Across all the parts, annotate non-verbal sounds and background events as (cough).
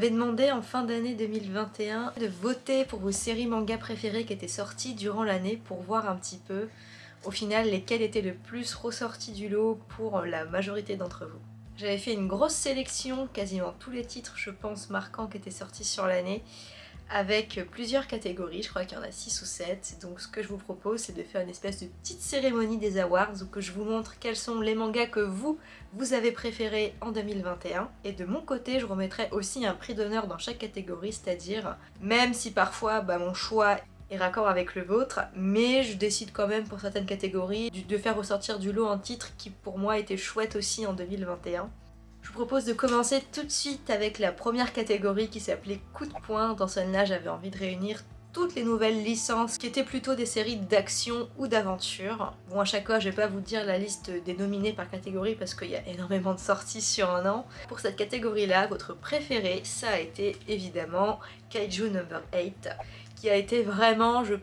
avez demandé en fin d'année 2021 de voter pour vos séries manga préférées qui étaient sorties durant l'année pour voir un petit peu au final lesquelles étaient le plus ressorties du lot pour la majorité d'entre vous. J'avais fait une grosse sélection, quasiment tous les titres je pense marquants qui étaient sortis sur l'année, avec plusieurs catégories, je crois qu'il y en a 6 ou 7. Donc ce que je vous propose c'est de faire une espèce de petite cérémonie des awards où que je vous montre quels sont les mangas que vous, vous avez préférés en 2021. Et de mon côté je remettrai aussi un prix d'honneur dans chaque catégorie, c'est-à-dire même si parfois bah, mon choix est raccord avec le vôtre, mais je décide quand même pour certaines catégories de faire ressortir du lot un titre qui pour moi était chouette aussi en 2021. Je vous propose de commencer tout de suite avec la première catégorie qui s'appelait Coup de poing. Dans celle-là, j'avais envie de réunir toutes les nouvelles licences qui étaient plutôt des séries d'action ou d'aventure. Bon à chaque fois je vais pas vous dire la liste des nominés par catégorie parce qu'il y a énormément de sorties sur un an. Pour cette catégorie là, votre préféré ça a été évidemment Kaiju Number 8 qui a été vraiment je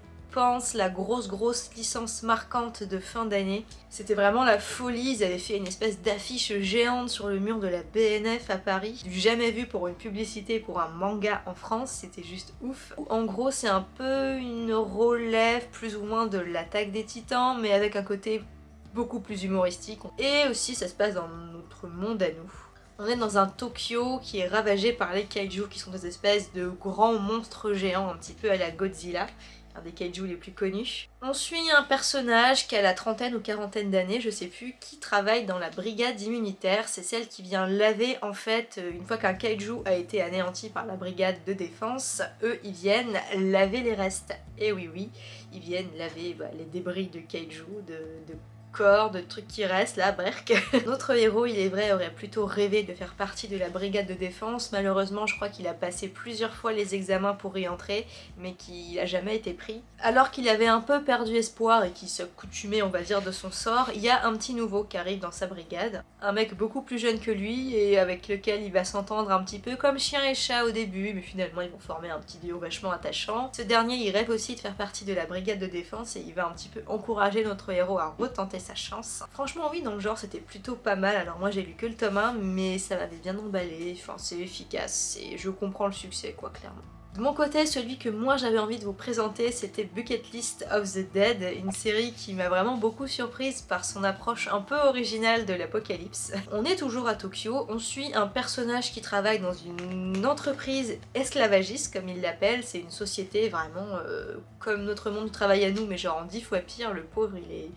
la grosse grosse licence marquante de fin d'année. C'était vraiment la folie, ils avaient fait une espèce d'affiche géante sur le mur de la BNF à Paris. Jamais vu pour une publicité pour un manga en France, c'était juste ouf. En gros c'est un peu une relève plus ou moins de l'attaque des titans mais avec un côté beaucoup plus humoristique. Et aussi ça se passe dans notre monde à nous. On est dans un Tokyo qui est ravagé par les kaiju qui sont des espèces de grands monstres géants un petit peu à la Godzilla un des kaiju les plus connus. On suit un personnage qui a la trentaine ou quarantaine d'années, je sais plus, qui travaille dans la brigade immunitaire. C'est celle qui vient laver en fait, une fois qu'un kaiju a été anéanti par la brigade de défense, eux ils viennent laver les restes. Et oui oui, ils viennent laver bah, les débris de kaiju, de de trucs qui restent là, Berk. (laughs) Notre héros, il est vrai, aurait plutôt rêvé de faire partie de la brigade de défense. Malheureusement, je crois qu'il a passé plusieurs fois les examens pour y entrer, mais qu'il n'a jamais été pris. Alors qu'il avait un peu perdu espoir et qu'il s'accoutumait, on va dire, de son sort, il y a un petit nouveau qui arrive dans sa brigade. Un mec beaucoup plus jeune que lui et avec lequel il va s'entendre un petit peu comme chien et chat au début, mais finalement ils vont former un petit duo vachement attachant. Ce dernier, il rêve aussi de faire partie de la brigade de défense et il va un petit peu encourager notre héros à retenter chance. Franchement oui, dans le genre c'était plutôt pas mal, alors moi j'ai lu que le tome 1 mais ça m'avait bien emballé, enfin c'est efficace et je comprends le succès quoi clairement. De mon côté, celui que moi j'avais envie de vous présenter, c'était Bucket List of the Dead, une série qui m'a vraiment beaucoup surprise par son approche un peu originale de l'apocalypse. On est toujours à Tokyo, on suit un personnage qui travaille dans une entreprise esclavagiste, comme il l'appelle, c'est une société vraiment euh, comme notre monde travaille à nous, mais genre en dix fois pire, le pauvre il est...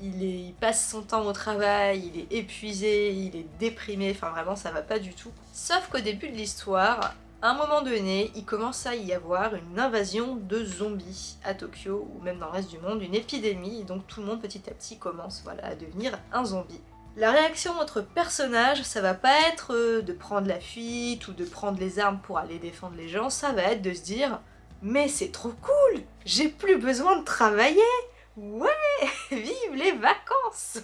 Il, passe son temps au travail, il est épuisé, il est déprimé, enfin vraiment ça va pas du tout. Sauf qu'au début de l'histoire, à un moment donné, il commence à y avoir une invasion de zombies à Tokyo ou même dans le reste du monde, une épidémie, et donc tout le monde petit à petit commence à devenir un zombie. La réaction de notre personnage, ça va pas être euh, de prendre la fuite ou de prendre les armes pour aller défendre les gens, ça va être de se dire « Mais c'est trop cool J'ai plus besoin de travailler Ouais (laughs) Vive les vacances !»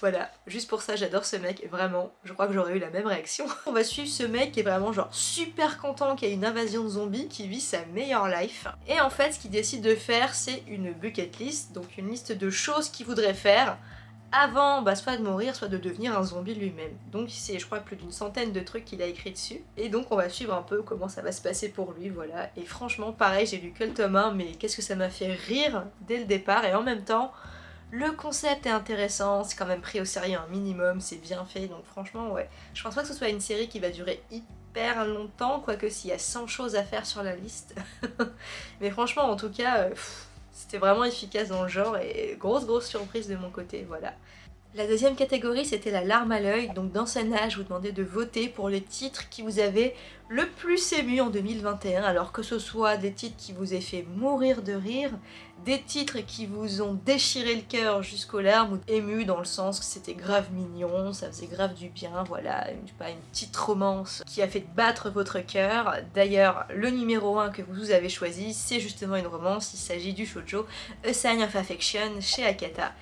voilà, juste pour ça j'adore ce mec, vraiment, je crois que j'aurais eu la même réaction. (laughs) On va suivre ce mec qui est vraiment genre super content qu'il y ait une invasion de zombies, qui vit sa meilleure life. Et en fait ce qu'il décide de faire c'est une bucket list, donc une liste de choses qu'il voudrait faire avant bah, soit de mourir, soit de devenir un zombie lui-même. Donc c'est je crois plus d'une centaine de trucs qu'il a écrit dessus. Et donc on va suivre un peu comment ça va se passer pour lui, voilà. Et franchement pareil, j'ai lu que le tome 1, mais qu'est-ce que ça m'a fait rire dès le départ, et en même temps le concept est intéressant, c'est quand même pris au sérieux un minimum, c'est bien fait, donc franchement ouais. Je pense pas que ce soit une série qui va durer hyper longtemps, quoique s'il y a 100 choses à faire sur la liste. (laughs) Mais franchement en tout cas, euh, c'était vraiment efficace dans le genre et grosse grosse surprise de mon côté, voilà. La deuxième catégorie c'était la larme à l'œil, donc dans ce vous demandais de voter pour les titres qui vous avaient le plus ému en 2021, alors que ce soit des titres qui vous aient fait mourir de rire, des titres qui vous ont déchiré le cœur jusqu'aux larmes, ou ému dans le sens que c'était grave mignon, ça faisait grave du bien, voilà, une, pas, une petite romance qui a fait battre votre cœur. D'ailleurs, le numéro 1 que vous avez choisi, c'est justement une romance, il s'agit du shoujo A Sign of Affection chez Akata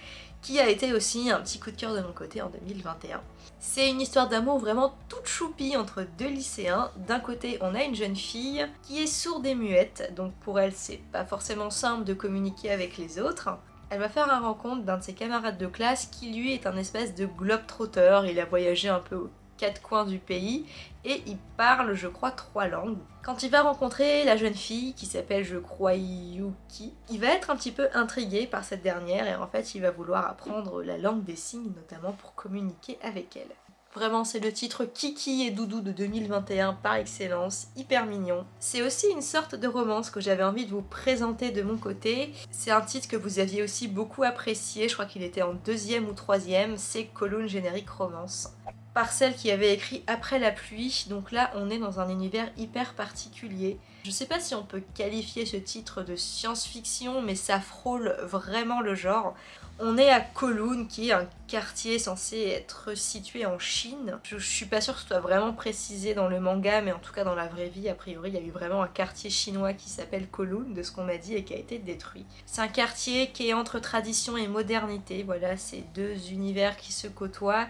qui a été aussi un petit coup de cœur de mon côté en 2021. C'est une histoire d'amour vraiment toute choupie entre deux lycéens. D'un côté, on a une jeune fille qui est sourde et muette, donc pour elle, c'est pas forcément simple de communiquer avec les autres. Elle va faire la rencontre d'un de ses camarades de classe qui lui est un espèce de globe-trotteur, il a voyagé un peu quatre coins du pays et il parle je crois trois langues. Quand il va rencontrer la jeune fille qui s'appelle je crois Yuki, il va être un petit peu intrigué par cette dernière et en fait il va vouloir apprendre la langue des signes notamment pour communiquer avec elle. Vraiment, c'est le titre Kiki et Doudou de 2021 par excellence, hyper mignon. C'est aussi une sorte de romance que j'avais envie de vous présenter de mon côté. C'est un titre que vous aviez aussi beaucoup apprécié, je crois qu'il était en deuxième ou troisième, c'est Colonne Générique Romance par celle qui avait écrit Après la pluie, donc là on est dans un univers hyper particulier. Je sais pas si on peut qualifier ce titre de science-fiction, mais ça frôle vraiment le genre. On est à Kowloon, qui est un quartier censé être situé en Chine. Je, suis pas sûre que ce soit vraiment précisé dans le manga, mais en tout cas dans la vraie vie, a priori, il y a eu vraiment un quartier chinois qui s'appelle Kowloon, de ce qu'on m'a dit, et qui a été détruit. C'est un quartier qui est entre tradition et modernité, voilà, c'est deux univers qui se côtoient,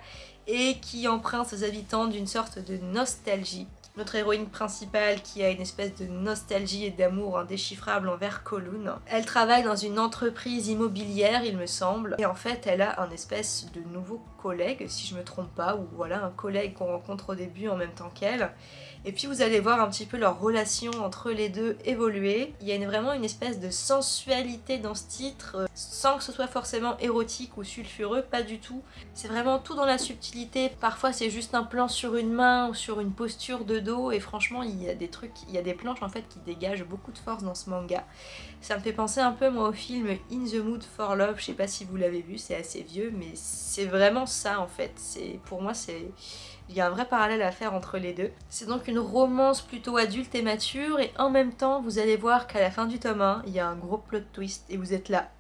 et qui emprunte aux habitants d'une sorte de nostalgie. Notre héroïne principale qui a une espèce de nostalgie et d'amour indéchiffrable envers Kowloon. Elle travaille dans une entreprise immobilière il me semble et en fait elle a un espèce de nouveau collègue si je me trompe pas ou voilà un collègue qu'on rencontre au début en même temps qu'elle et puis vous allez voir un petit peu leur relation entre les deux évoluer. Il y a vraiment une espèce de sensualité dans ce titre, euh, sans que ce soit forcément érotique ou sulfureux, pas du tout. C'est vraiment tout dans la subtilité. Parfois c'est juste un plan sur une main ou sur une posture de et franchement il y a des trucs, il y a des planches en fait qui dégagent beaucoup de force dans ce manga. Ça me fait penser un peu moi au film In the Mood for Love, je sais pas si vous l'avez vu, c'est assez vieux mais c'est vraiment ça en fait. Pour moi c'est il y a un vrai parallèle à faire entre les deux. C'est donc une romance plutôt adulte et mature et en même temps vous allez voir qu'à la fin du tome 1 il y a un gros plot twist et vous êtes là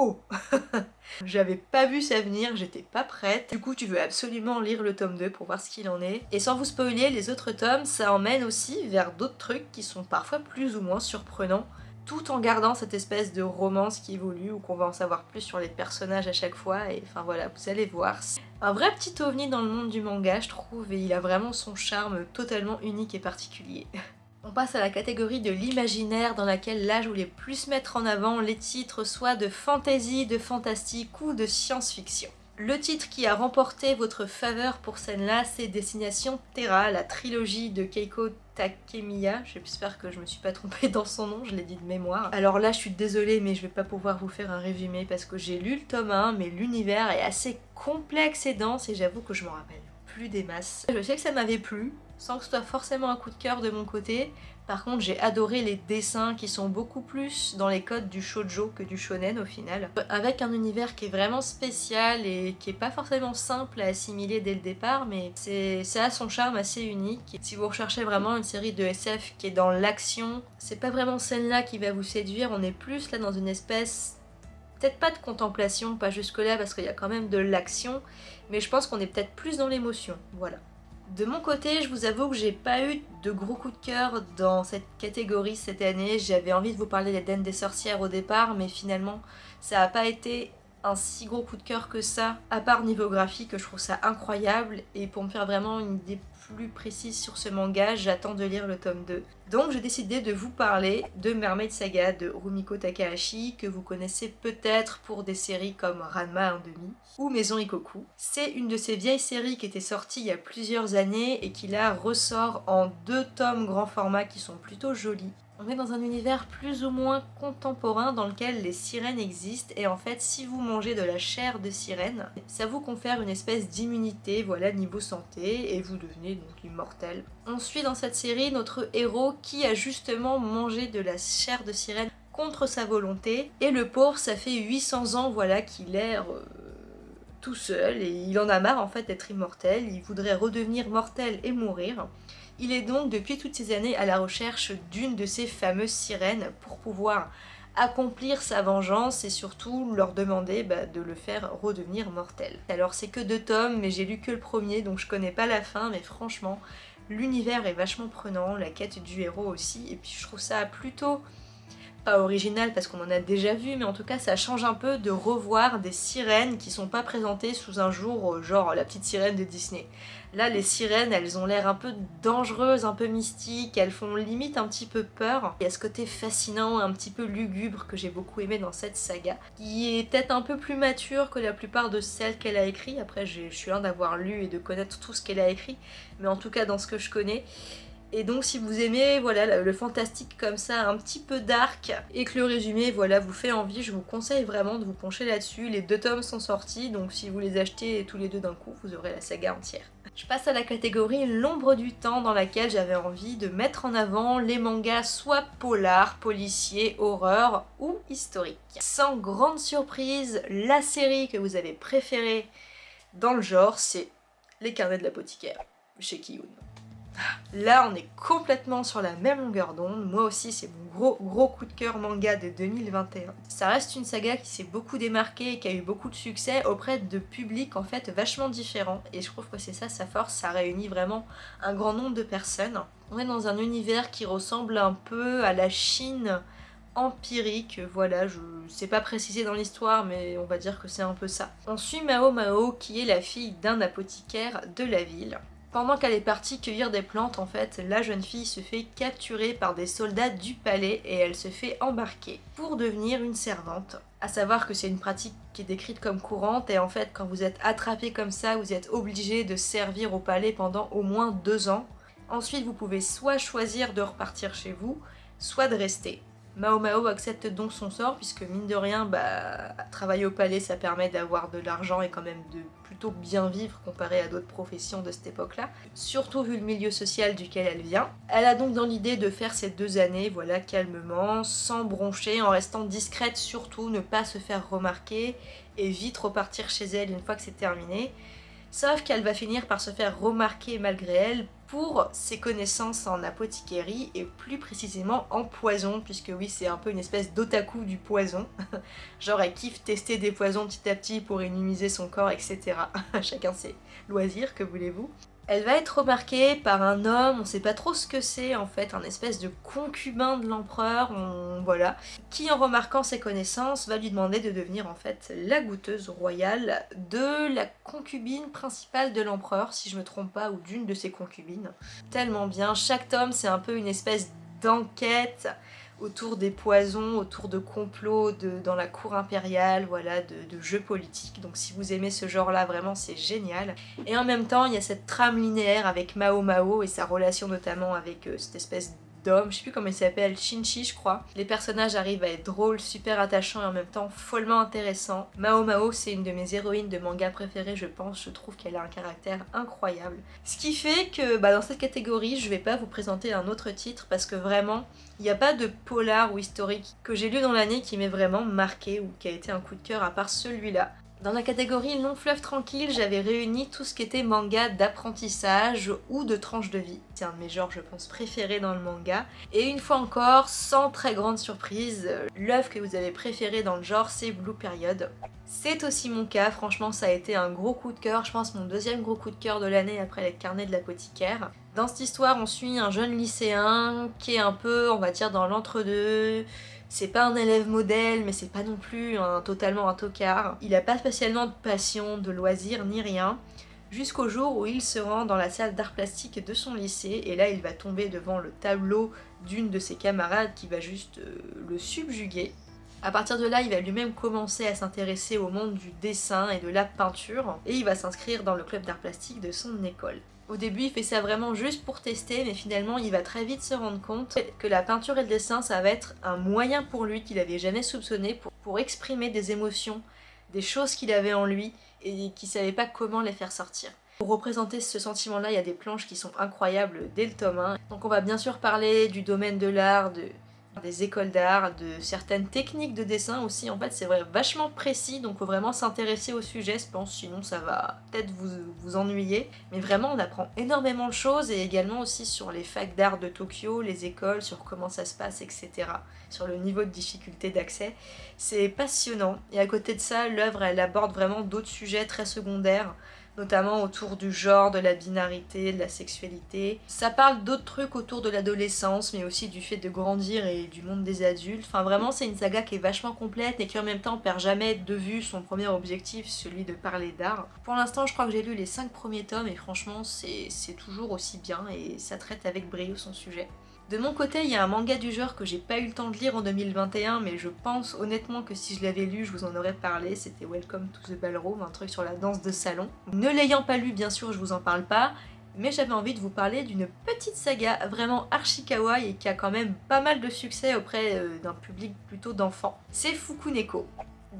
Oh (laughs) J'avais pas vu ça venir, j'étais pas prête. Du coup, tu veux absolument lire le tome 2 pour voir ce qu'il en est. Et sans vous spoiler, les autres tomes, ça emmène aussi vers d'autres trucs qui sont parfois plus ou moins surprenants tout en gardant cette espèce de romance qui évolue ou qu'on va en savoir plus sur les personnages à chaque fois et enfin voilà vous allez voir. Un vrai petit ovni dans le monde du manga je trouve et il a vraiment son charme totalement unique et particulier. (laughs) On passe à la catégorie de l'imaginaire dans laquelle là je voulais plus mettre en avant les titres soit de fantasy, de fantastique ou de science-fiction. Le titre qui a remporté votre faveur pour celle-là, c'est Destination Terra, la trilogie de Keiko Takemiya. J'espère que je me suis pas trompée dans son nom, je l'ai dit de mémoire. Alors là, je suis désolée, mais je vais pas pouvoir vous faire un résumé parce que j'ai lu le tome 1, mais l'univers est assez complexe et dense et j'avoue que je m'en rappelle des masses. Je sais que ça m'avait plu, sans que ce soit forcément un coup de cœur de mon côté. Par contre, j'ai adoré les dessins qui sont beaucoup plus dans les codes du shoujo que du shonen au final. Avec un univers qui est vraiment spécial et qui est pas forcément simple à assimiler dès le départ, mais c'est à son charme assez unique. Si vous recherchez vraiment une série de SF qui est dans l'action, c'est pas vraiment celle-là qui va vous séduire, on est plus là dans une espèce peut-être pas de contemplation, pas jusque là parce qu'il y a quand même de l'action, mais je pense qu'on est peut-être plus dans l'émotion, voilà. De mon côté, je vous avoue que j'ai pas eu de gros coups de cœur dans cette catégorie cette année. J'avais envie de vous parler des Den des sorcières au départ, mais finalement, ça n'a pas été un si gros coup de cœur que ça, à part niveau graphique, je trouve ça incroyable, et pour me faire vraiment une idée plus précise sur ce manga, j'attends de lire le tome 2. Donc j'ai décidé de vous parler de Mermaid Saga de Rumiko Takahashi, que vous connaissez peut-être pour des séries comme Ranma 1 demi ou Maison Ikoku. C'est une de ces vieilles séries qui était sortie il y a plusieurs années et qui là ressort en deux tomes grand format qui sont plutôt jolis. On est dans un univers plus ou moins contemporain dans lequel les sirènes existent et en fait si vous mangez de la chair de sirène, ça vous confère une espèce d'immunité, voilà, niveau santé et vous devenez donc immortel. On suit dans cette série notre héros qui a justement mangé de la chair de sirène contre sa volonté et le pauvre ça fait 800 ans voilà qu'il est euh, tout seul et il en a marre en fait d'être immortel, il voudrait redevenir mortel et mourir. Il est donc depuis toutes ces années à la recherche d'une de ces fameuses sirènes pour pouvoir accomplir sa vengeance et surtout leur demander bah, de le faire redevenir mortel. Alors c'est que deux tomes mais j'ai lu que le premier donc je connais pas la fin mais franchement l'univers est vachement prenant, la quête du héros aussi et puis je trouve ça plutôt pas original parce qu'on en a déjà vu, mais en tout cas ça change un peu de revoir des sirènes qui sont pas présentées sous un jour, euh, genre la petite sirène de Disney. Là, les sirènes, elles ont l'air un peu dangereuses, un peu mystiques, elles font limite un petit peu peur. Il y a ce côté fascinant, un petit peu lugubre que j'ai beaucoup aimé dans cette saga, qui est peut-être un peu plus mature que la plupart de celles qu'elle a écrites. Après, je suis loin d'avoir lu et de connaître tout ce qu'elle a écrit, mais en tout cas dans ce que je connais. Et donc si vous aimez voilà le fantastique comme ça, un petit peu dark, et que le résumé voilà vous fait envie, je vous conseille vraiment de vous pencher là-dessus. Les deux tomes sont sortis, donc si vous les achetez tous les deux d'un coup, vous aurez la saga entière. Je passe à la catégorie l'ombre du temps dans laquelle j'avais envie de mettre en avant les mangas soit polar, policiers, horreur ou historique. Sans grande surprise, la série que vous avez préférée dans le genre, c'est Les carnets de l'apothicaire chez Kiyun. Là, on est complètement sur la même longueur d'onde. Moi aussi, c'est mon gros gros coup de cœur manga de 2021. Ça reste une saga qui s'est beaucoup démarquée et qui a eu beaucoup de succès auprès de publics en fait vachement différents. Et je trouve que c'est ça sa force, ça réunit vraiment un grand nombre de personnes. On est dans un univers qui ressemble un peu à la Chine empirique, voilà, je sais pas préciser dans l'histoire, mais on va dire que c'est un peu ça. On suit Mao Mao, qui est la fille d'un apothicaire de la ville. Pendant qu'elle est partie cueillir des plantes, en fait, la jeune fille se fait capturer par des soldats du palais et elle se fait embarquer pour devenir une servante. À savoir que c'est une pratique qui est décrite comme courante et en fait quand vous êtes attrapé comme ça, vous êtes obligé de servir au palais pendant au moins deux ans. Ensuite vous pouvez soit choisir de repartir chez vous, soit de rester. Mao Mao accepte donc son sort puisque mine de rien, bah, travailler au palais ça permet d'avoir de l'argent et quand même de plutôt bien vivre comparé à d'autres professions de cette époque-là, surtout vu le milieu social duquel elle vient. Elle a donc dans l'idée de faire ces deux années, voilà, calmement, sans broncher, en restant discrète surtout, ne pas se faire remarquer et vite repartir chez elle une fois que c'est terminé. Sauf qu'elle va finir par se faire remarquer malgré elle pour ses connaissances en apothicarie et plus précisément en poison, puisque oui c'est un peu une espèce d'otaku du poison. (laughs) Genre elle kiffe tester des poisons petit à petit pour énumiser son corps, etc. (laughs) Chacun ses loisirs, que voulez-vous. Elle va être remarquée par un homme, on sait pas trop ce que c'est en fait, un espèce de concubin de l'empereur, voilà, qui en remarquant ses connaissances va lui demander de devenir en fait la goûteuse royale de la concubine principale de l'empereur, si je me trompe pas, ou d'une de ses concubines. Tellement bien, chaque tome c'est un peu une espèce d'enquête autour des poisons, autour de complots de, dans la cour impériale, voilà, de, jeux politiques. Donc si vous aimez ce genre-là, vraiment c'est génial. Et en même temps, il y a cette trame linéaire avec Mao Mao et sa relation notamment avec euh, cette espèce je sais plus comment il s'appelle, Shinchi je crois. Les personnages arrivent à être drôles, super attachants et en même temps follement intéressants. Mao Mao c'est une de mes héroïnes de manga préférées je pense, je trouve qu'elle a un caractère incroyable. Ce qui fait que bah, dans cette catégorie je vais pas vous présenter un autre titre parce que vraiment il n'y a pas de polar ou historique que j'ai lu dans l'année qui m'ait vraiment marqué ou qui a été un coup de cœur à part celui-là. Dans la catégorie long fleuve tranquille, j'avais réuni tout ce qui était manga d'apprentissage ou de tranche de vie. C'est un de mes genres, je pense, préférés dans le manga. Et une fois encore, sans très grande surprise, l'œuvre que vous avez préférée dans le genre, c'est Blue Period. C'est aussi mon cas, franchement ça a été un gros coup de cœur, je pense mon deuxième gros coup de cœur de l'année après les carnets de l'apothicaire. Dans cette histoire, on suit un jeune lycéen qui est un peu, on va dire, dans l'entre-deux, c'est pas un élève modèle, mais c'est pas non plus un, totalement un tocard. Il a pas spécialement de passion, de loisirs, ni rien. Jusqu'au jour où il se rend dans la salle d'art plastique de son lycée, et là il va tomber devant le tableau d'une de ses camarades qui va juste euh, le subjuguer. À partir de là, il va lui-même commencer à s'intéresser au monde du dessin et de la peinture, et il va s'inscrire dans le club d'art plastique de son école. Au début, il fait ça vraiment juste pour tester, mais finalement, il va très vite se rendre compte que la peinture et le dessin, ça va être un moyen pour lui qu'il n'avait jamais soupçonné pour, exprimer des émotions, des choses qu'il avait en lui et qu'il savait pas comment les faire sortir. Pour représenter ce sentiment-là, il y a des planches qui sont incroyables dès le tome 1. Donc on va bien sûr parler du domaine de l'art, de, des écoles d'art, de certaines techniques de dessin aussi. En fait, c'est vachement précis, donc faut vraiment s'intéresser au sujet, je pense, sinon ça va peut-être vous, vous ennuyer. Mais vraiment, on apprend énormément de choses et également aussi sur les facs d'art de Tokyo, les écoles, sur comment ça se passe, etc. Sur le niveau de difficulté d'accès. C'est passionnant. Et à côté de ça, l'œuvre, elle aborde vraiment d'autres sujets très secondaires notamment autour du genre, de la binarité, de la sexualité. Ça parle d'autres trucs autour de l'adolescence, mais aussi du fait de grandir et du monde des adultes. Enfin vraiment c'est une saga qui est vachement complète et qui en même temps perd jamais de vue son premier objectif, celui de parler d'art. Pour l'instant je crois que j'ai lu les 5 premiers tomes et franchement c'est toujours aussi bien et ça traite avec brio son sujet. De mon côté, il y a un manga du genre que j'ai pas eu le temps de lire en 2021, mais je pense honnêtement que si je l'avais lu, je vous en aurais parlé. C'était Welcome to the Ballroom, un truc sur la danse de salon. Ne l'ayant pas lu, bien sûr, je vous en parle pas, mais j'avais envie de vous parler d'une petite saga vraiment archi kawaii et qui a quand même pas mal de succès auprès euh, d'un public plutôt d'enfants. C'est Fukuneko.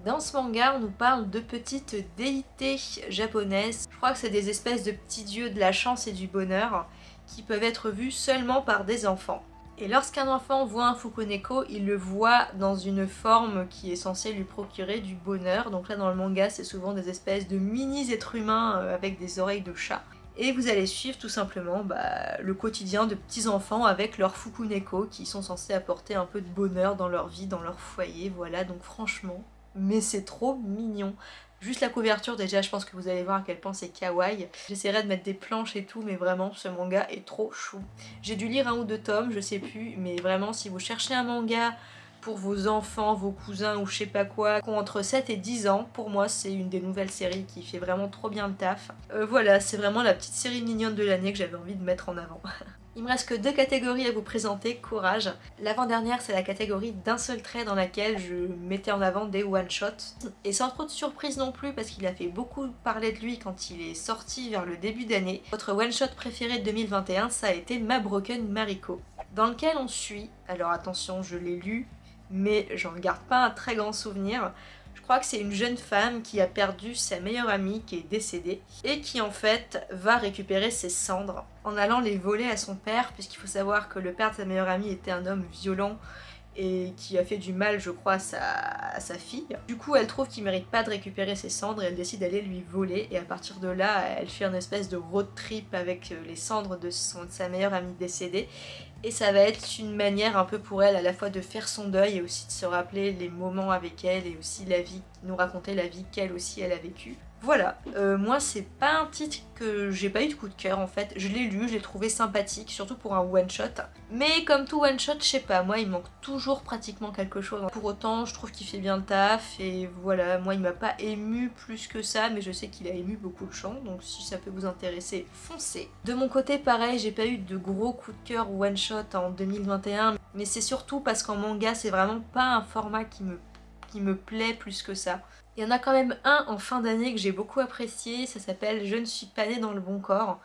Dans ce manga, on nous parle de petites déités japonaises. Je crois que c'est des espèces de petits dieux de la chance et du bonheur qui peuvent être vus seulement par des enfants. Et lorsqu'un enfant voit un Fukuneko, il le voit dans une forme qui est censée lui procurer du bonheur. Donc là dans le manga, c'est souvent des espèces de mini-êtres humains euh, avec des oreilles de chat. Et vous allez suivre tout simplement bah, le quotidien de petits enfants avec leurs Fukuneko qui sont censés apporter un peu de bonheur dans leur vie, dans leur foyer. Voilà, donc franchement, mais c'est trop mignon. Juste la couverture déjà je pense que vous allez voir à quel point c'est kawaii. J'essaierai de mettre des planches et tout mais vraiment ce manga est trop chou. J'ai dû lire un ou deux tomes, je sais plus, mais vraiment si vous cherchez un manga pour vos enfants, vos cousins ou je sais pas quoi, qui ont entre 7 et 10 ans, pour moi c'est une des nouvelles séries qui fait vraiment trop bien le taf. Euh, voilà, c'est vraiment la petite série mignonne de l'année que j'avais envie de mettre en avant. (laughs) Il me reste que deux catégories à vous présenter, courage. L'avant-dernière c'est la catégorie d'un seul trait dans laquelle je mettais en avant des one-shots. Et sans trop de surprise non plus parce qu'il a fait beaucoup parler de lui quand il est sorti vers le début d'année. Votre one-shot préféré de 2021 ça a été Ma Broken Mariko. Dans lequel on suit, alors attention je l'ai lu, mais j'en garde pas un très grand souvenir, crois que c'est une jeune femme qui a perdu sa meilleure amie qui est décédée et qui en fait va récupérer ses cendres en allant les voler à son père puisqu'il faut savoir que le père de sa meilleure amie était un homme violent et qui a fait du mal je crois à sa, fille. Du coup elle trouve qu'il mérite pas de récupérer ses cendres et elle décide d'aller lui voler et à partir de là elle fait une espèce de road trip avec les cendres de sa meilleure amie décédée et ça va être une manière un peu pour elle à la fois de faire son deuil et aussi de se rappeler les moments avec elle et aussi la vie, nous raconter la vie qu'elle aussi elle a vécue. Voilà, euh, moi c'est pas un titre que j'ai pas eu de coup de cœur en fait, je l'ai lu, je l'ai trouvé sympathique, surtout pour un one shot. Mais comme tout one shot, je sais pas, moi il manque toujours pratiquement quelque chose. Pour autant, je trouve qu'il fait bien le taf et voilà, moi il m'a pas ému plus que ça, mais je sais qu'il a ému beaucoup de gens, donc si ça peut vous intéresser, foncez. De mon côté, pareil, j'ai pas eu de gros coup de cœur one shot en 2021, mais c'est surtout parce qu'en manga c'est vraiment pas un format qui me, qui me plaît plus que ça. Il y en a quand même un en fin d'année que j'ai beaucoup apprécié, ça s'appelle « Je ne suis pas née dans le bon corps ».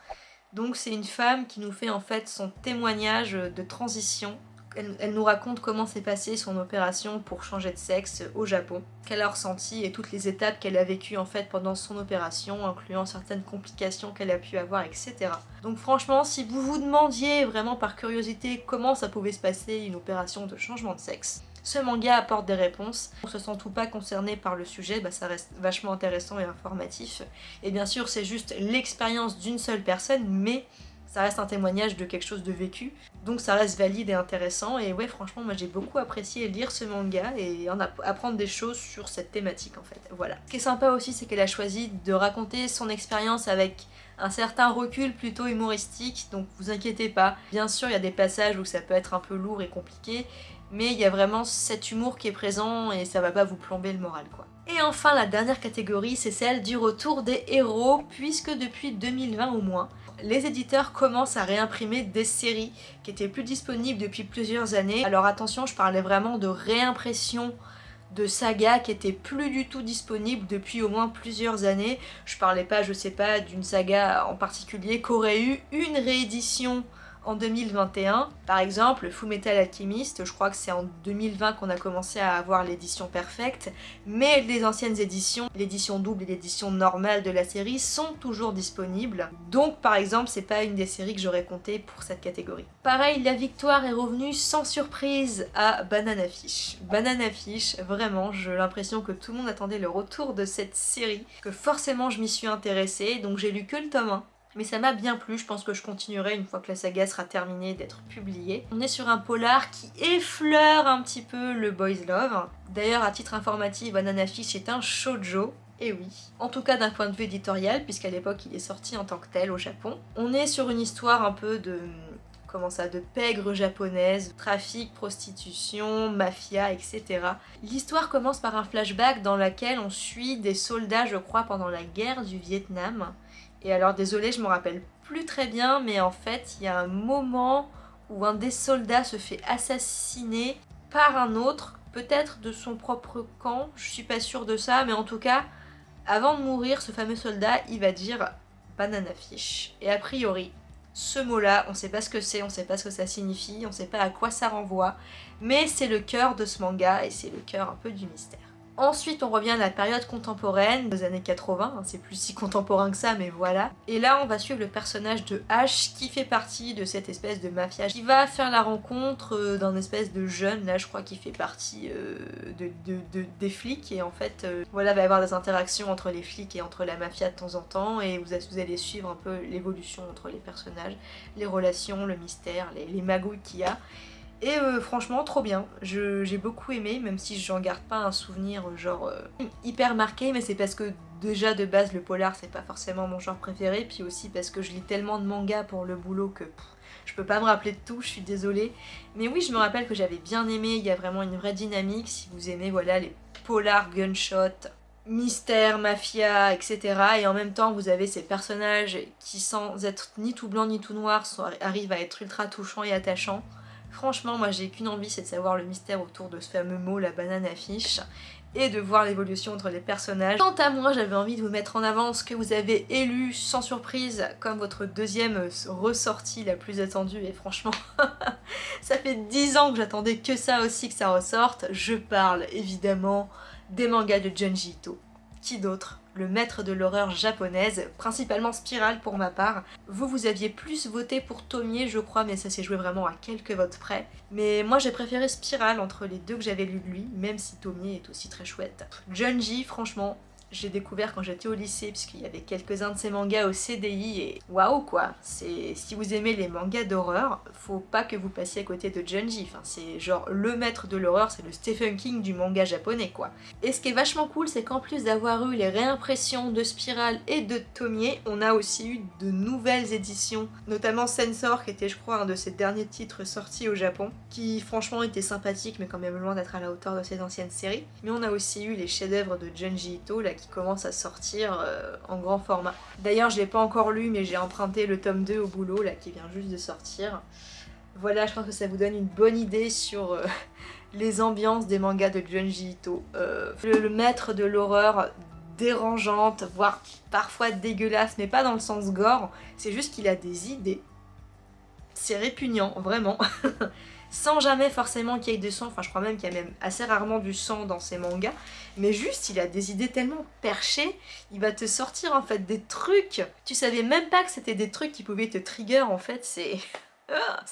Donc c'est une femme qui nous fait en fait son témoignage de transition. Elle, nous raconte comment s'est passée son opération pour changer de sexe au Japon, qu'elle a ressenti et toutes les étapes qu'elle a vécues en fait pendant son opération, incluant certaines complications qu'elle a pu avoir, etc. Donc franchement, si vous vous demandiez vraiment par curiosité comment ça pouvait se passer une opération de changement de sexe, ce manga apporte des réponses. On se sent tout pas concerné par le sujet, bah ça reste vachement intéressant et informatif. Et bien sûr, c'est juste l'expérience d'une seule personne, mais ça reste un témoignage de quelque chose de vécu, donc ça reste valide et intéressant, et ouais franchement moi j'ai beaucoup apprécié lire ce manga et en apprendre des choses sur cette thématique en fait, voilà. Ce qui est sympa aussi c'est qu'elle a choisi de raconter son expérience avec un certain recul plutôt humoristique, donc vous inquiétez pas. Bien sûr il y a des passages où ça peut être un peu lourd et compliqué, mais il y a vraiment cet humour qui est présent et ça va pas vous plomber le moral quoi. Et enfin la dernière catégorie c'est celle du retour des héros puisque depuis 2020 au moins les éditeurs commencent à réimprimer des séries qui étaient plus disponibles depuis plusieurs années. Alors attention je parlais vraiment de réimpression de sagas qui étaient plus du tout disponibles depuis au moins plusieurs années. Je parlais pas, je sais pas, d'une saga en particulier qu'aurait eu une réédition en 2021. Par exemple, Fullmetal Alchemist, je crois que c'est en 2020 qu'on a commencé à avoir l'édition perfecte, mais les anciennes éditions, l'édition double et l'édition normale de la série sont toujours disponibles. Donc par exemple, c'est pas une des séries que j'aurais compté pour cette catégorie. Pareil, la victoire est revenue sans surprise à Banana Fish. Banana Fish, vraiment, j'ai l'impression que tout le monde attendait le retour de cette série, que forcément je m'y suis intéressée, donc j'ai lu que le tome 1 mais ça m'a bien plu, je pense que je continuerai une fois que la saga sera terminée d'être publiée. On est sur un polar qui effleure un petit peu le boys love. D'ailleurs, à titre informatif, Banana Fish est un shoujo, et oui. En tout cas d'un point de vue éditorial, puisqu'à l'époque il est sorti en tant que tel au Japon. On est sur une histoire un peu de comment ça, de pègre japonaise, trafic, prostitution, mafia, etc. L'histoire commence par un flashback dans lequel on suit des soldats, je crois, pendant la guerre du Vietnam. Et alors désolé, je me rappelle plus très bien, mais en fait, il y a un moment où un des soldats se fait assassiner par un autre, peut-être de son propre camp, je suis pas sûre de ça, mais en tout cas, avant de mourir, ce fameux soldat, il va dire banana fish. Et a priori, ce mot-là, on sait pas ce que c'est, on sait pas ce que ça signifie, on sait pas à quoi ça renvoie, mais c'est le cœur de ce manga et c'est le cœur un peu du mystère. Ensuite, on revient à la période contemporaine, des années 80, hein, c'est plus si contemporain que ça, mais voilà. Et là, on va suivre le personnage de H, qui fait partie de cette espèce de mafia, qui va faire la rencontre euh, d'un espèce de jeune, là je crois qu'il fait partie euh, de, des flics, et en fait, euh, voilà, il va y avoir des interactions entre les flics et entre la mafia de temps en temps, et vous, allez suivre un peu l'évolution entre les personnages, les relations, le mystère, les, les magouilles qu'il y a. Et euh, franchement, trop bien. J'ai beaucoup aimé, même si j'en garde pas un souvenir euh, genre euh, hyper marqué, mais c'est parce que déjà de base le polar c'est pas forcément mon genre préféré, puis aussi parce que je lis tellement de mangas pour le boulot que je peux pas me rappeler de tout, je suis désolée. Mais oui, je me rappelle que j'avais bien aimé, il y a vraiment une vraie dynamique, si vous aimez voilà les polars gunshot, mystère, mafia, etc. Et en même temps, vous avez ces personnages qui, sans être ni tout blanc ni tout noir, arrivent à être ultra touchants et attachants. Franchement, moi j'ai qu'une envie, c'est de savoir le mystère autour de ce fameux mot, la banane affiche, et de voir l'évolution entre les personnages. Quant à moi, j'avais envie de vous mettre en avant ce que vous avez élu sans surprise comme votre deuxième ressortie la plus attendue, et franchement, (laughs) ça fait 10 ans que j'attendais que ça aussi que ça ressorte. Je parle évidemment des mangas de Junji Ito. Qui d'autre? Le maître de l'horreur japonaise, principalement Spiral pour ma part. Vous, vous aviez plus voté pour Tomie, je crois, mais ça s'est joué vraiment à quelques votes près. Mais moi, j'ai préféré Spiral entre les deux que j'avais lu de lui, même si Tomie est aussi très chouette. Junji, franchement, j'ai découvert quand j'étais au lycée puisqu'il y avait quelques-uns de ces mangas au CDI et waouh quoi. C'est si vous aimez les mangas d'horreur faut pas que vous passiez à côté de Junji. Enfin c'est genre le maître de l'horreur c'est le Stephen King du manga japonais quoi. Et ce qui est vachement cool c'est qu'en plus d'avoir eu les réimpressions de Spiral et de Tomie on a aussi eu de nouvelles éditions notamment Sensor qui était je crois un de ses derniers titres sortis au Japon qui franchement était sympathique mais quand même loin d'être à la hauteur de ses anciennes séries. Mais on a aussi eu les chefs-d'œuvre de Junji Ito là commence à sortir euh, en grand format. D'ailleurs je l'ai pas encore lu mais j'ai emprunté le tome 2 au boulot là qui vient juste de sortir. Voilà je pense que ça vous donne une bonne idée sur euh, (laughs) les ambiances des mangas de Junji Ito. Euh, le, maître de l'horreur dérangeante, voire parfois dégueulasse, mais pas dans le sens gore, c'est juste qu'il a des idées. C'est répugnant, vraiment. (laughs) sans jamais forcément qu'il y ait de sang, enfin je crois même qu'il y a même assez rarement du sang dans ces mangas, mais juste il a des idées tellement perchées, il va te sortir en fait des trucs, tu savais même pas que c'était des trucs qui pouvaient te trigger en fait, c'est... (laughs) Ah.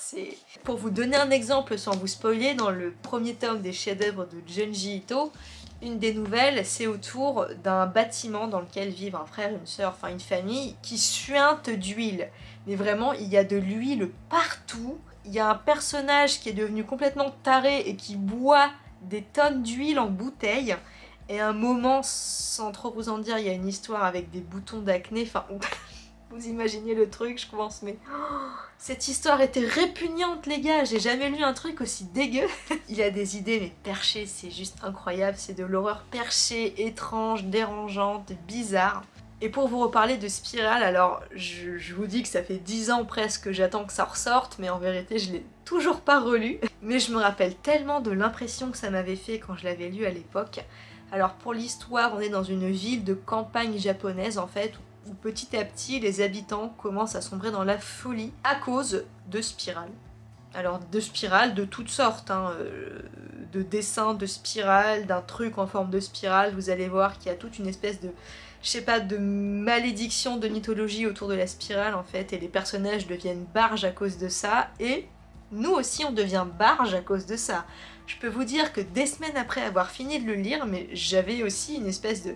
Pour vous donner un exemple sans vous spoiler, dans le premier tome des chefs-d'œuvre de Junji Ito, une des nouvelles, c'est autour d'un bâtiment dans lequel vivent un frère, une soeur, enfin une famille, qui suinte d'huile. Mais vraiment, il y a de l'huile partout, il y a un personnage qui est devenu complètement taré et qui boit des tonnes d'huile en bouteille. Et un moment, sans trop vous en dire, il y a une histoire avec des boutons d'acné. Enfin, (laughs) vous imaginez le truc, je pense, mais... (gasps) cette histoire était répugnante, les gars J'ai jamais lu un truc aussi dégueu (laughs) Il a des idées, mais perchées, c'est juste incroyable. C'est de l'horreur perchée, étrange, dérangeante, bizarre. Et pour vous reparler de Spiral, alors je, vous dis que ça fait 10 ans presque que j'attends que ça ressorte, mais en vérité je l'ai toujours pas relu. (laughs) Mais je me rappelle tellement de l'impression que ça m'avait fait quand je l'avais lu à l'époque. Alors pour l'histoire, on est dans une ville de campagne japonaise en fait, où petit à petit les habitants commencent à sombrer dans la folie à cause de Spiral. Alors de spirales de toutes sortes, hein, euh, de dessins de spirale, d'un truc en forme de spirale, vous allez voir qu'il y a toute une espèce de je sais pas, de malédiction de mythologie autour de la spirale en fait, et les personnages deviennent barges à cause de ça, et nous aussi on devient barge à cause de ça. Je peux vous dire que des semaines après avoir fini de le lire, mais j'avais aussi une espèce de,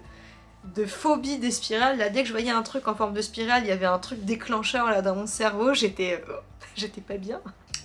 de phobie des spirales, là dès que je voyais un truc en forme de spirale, il y avait un truc déclencheur là dans mon cerveau, j'étais... Euh, (laughs) j'étais pas bien.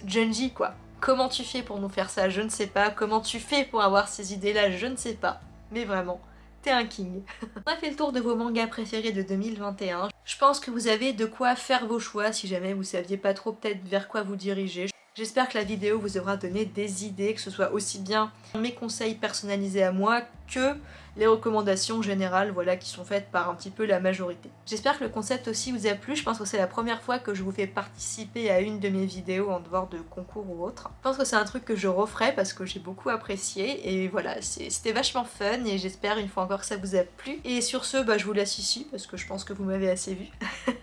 Junji quoi. Comment tu fais pour nous faire ça? Je ne sais pas. Comment tu fais pour avoir ces idées là Je ne sais pas. Mais vraiment, t'es un king. On a fait le tour de vos mangas préférés de 2021. Je pense que vous avez de quoi faire vos choix si jamais vous saviez pas trop peut-être vers quoi vous diriger. J'espère que la vidéo vous aura donné des idées, que ce soit aussi bien mes conseils personnalisés à moi que les recommandations générales voilà, qui sont faites par un petit peu la majorité. J'espère que le concept aussi vous a plu, je pense que c'est la première fois que je vous fais participer à une de mes vidéos en dehors de concours ou autre. Je pense que c'est un truc que je referai parce que j'ai beaucoup apprécié et voilà, c'était vachement fun et j'espère une fois encore que ça vous a plu. Et sur ce, bah, je vous laisse ici parce que je pense que vous m'avez assez vu. (laughs)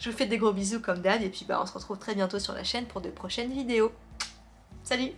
Je vous fais des gros bisous comme d'hab et puis bah on se retrouve très bientôt sur la chaîne pour de prochaines vidéos. Salut